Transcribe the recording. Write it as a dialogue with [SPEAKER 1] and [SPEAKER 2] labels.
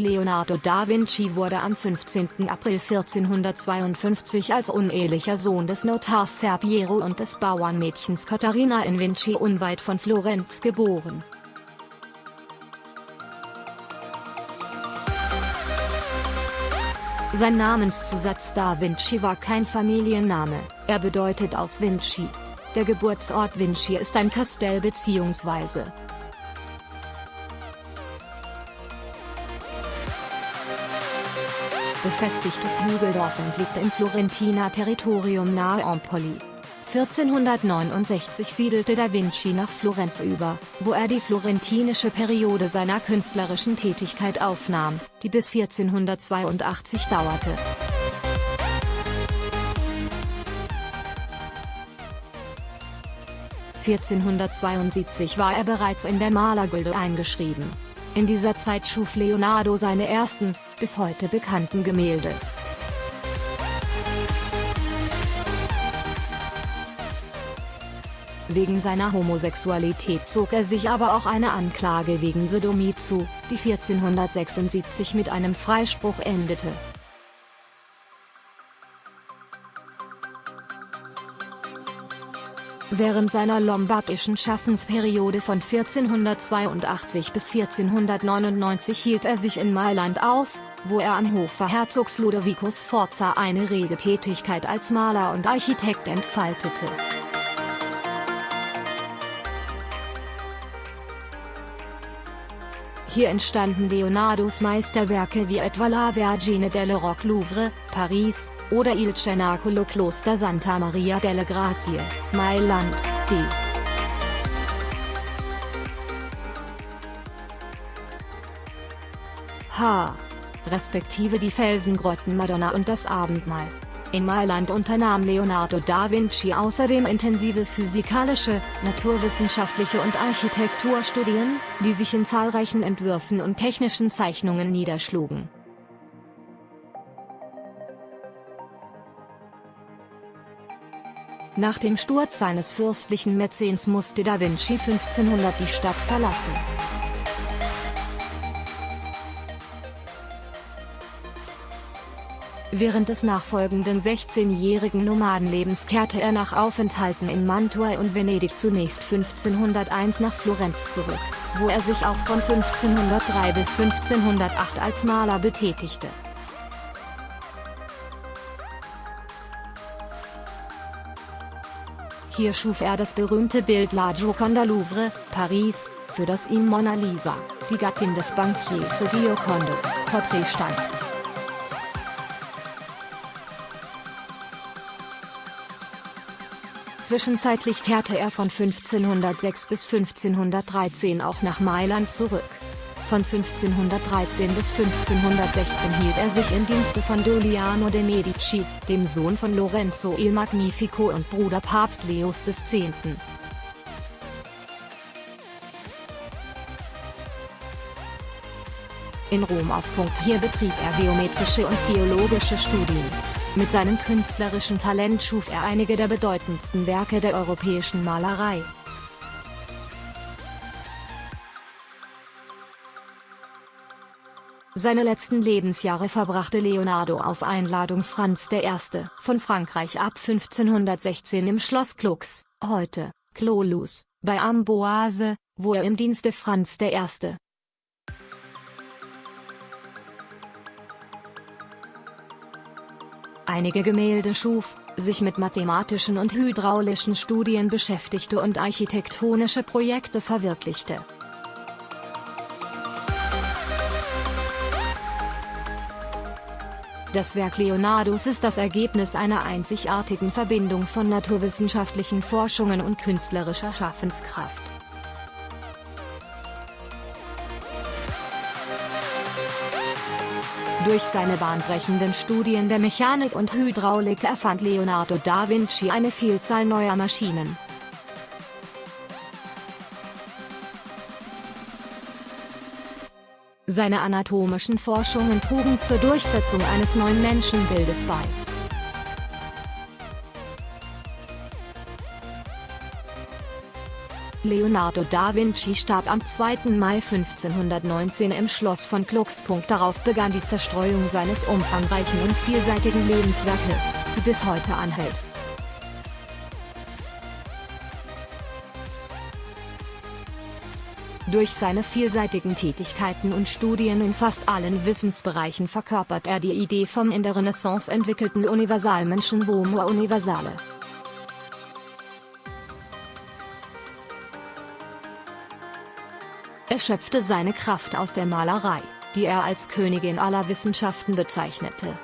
[SPEAKER 1] Leonardo da Vinci wurde am 15. April 1452 als unehelicher Sohn des Notars Ser Piero und des Bauernmädchens Caterina in Vinci unweit von Florenz geboren. Sein Namenszusatz Da Vinci war kein Familienname, er bedeutet aus Vinci. Der Geburtsort Vinci ist ein Kastell bzw. befestigtes Hügeldorf und liegt im Florentiner Territorium nahe Empoli. 1469 siedelte da Vinci nach Florenz über, wo er die florentinische Periode seiner künstlerischen Tätigkeit aufnahm, die bis 1482 dauerte. (1472) war er bereits in der Malergilde eingeschrieben. In dieser Zeit schuf Leonardo seine ersten, bis heute bekannten Gemälde. Wegen seiner Homosexualität zog er sich aber auch eine Anklage wegen Sodomie zu, die 1476 mit einem Freispruch endete. Während seiner lombardischen Schaffensperiode von 1482 bis 1499 hielt er sich in Mailand auf, wo er am Hofe Herzogs Ludovicus Forza eine rege Tätigkeit als Maler und Architekt entfaltete. Hier entstanden Leonardos Meisterwerke wie etwa La Vergine delle Roc Louvre, Paris, oder Il Cenacolo Kloster Santa Maria delle Grazie, Mailand, d. H. respektive die Felsengrotten Madonna und das Abendmahl. In Mailand unternahm Leonardo da Vinci außerdem intensive physikalische, naturwissenschaftliche und Architekturstudien, die sich in zahlreichen Entwürfen und technischen Zeichnungen niederschlugen. Nach dem Sturz seines fürstlichen Mäzens musste da Vinci 1500 die Stadt verlassen. Während des nachfolgenden 16-jährigen Nomadenlebens kehrte er nach Aufenthalten in Mantua und Venedig zunächst 1501 nach Florenz zurück, wo er sich auch von 1503 bis 1508 als Maler betätigte. Hier schuf er das berühmte Bild La Gioconda Louvre, Paris, für das ihm Mona Lisa, die Gattin des Bankiers Giocondo, Porträt stand. Zwischenzeitlich kehrte er von 1506 bis 1513 auch nach Mailand zurück. Von 1513 bis 1516 hielt er sich im Dienste von Giuliano de' Medici, dem Sohn von Lorenzo il Magnifico und Bruder Papst Leos X. In Rom auf. Hier betrieb er geometrische und geologische Studien. Mit seinem künstlerischen Talent schuf er einige der bedeutendsten Werke der europäischen Malerei. Seine letzten Lebensjahre verbrachte Leonardo auf Einladung Franz I. von Frankreich ab 1516 im Schloss Clux, heute, Clolus, bei Amboise, wo er im Dienste Franz I. einige Gemälde schuf, sich mit mathematischen und hydraulischen Studien beschäftigte und architektonische Projekte verwirklichte. Das Werk Leonardos ist das Ergebnis einer einzigartigen Verbindung von naturwissenschaftlichen Forschungen und künstlerischer Schaffenskraft. Durch seine bahnbrechenden Studien der Mechanik und Hydraulik erfand Leonardo da Vinci eine Vielzahl neuer Maschinen. Seine anatomischen Forschungen trugen zur Durchsetzung eines neuen Menschenbildes bei. Leonardo da Vinci starb am 2. Mai 1519 im Schloss von Gluckspunkt. Darauf begann die Zerstreuung seines umfangreichen und vielseitigen Lebenswerkes, die bis heute anhält. Durch seine vielseitigen Tätigkeiten und Studien in fast allen Wissensbereichen verkörpert er die Idee vom in der Renaissance entwickelten Universalmenschen Homo Universale. Er schöpfte seine Kraft aus der Malerei, die er als Königin aller Wissenschaften bezeichnete.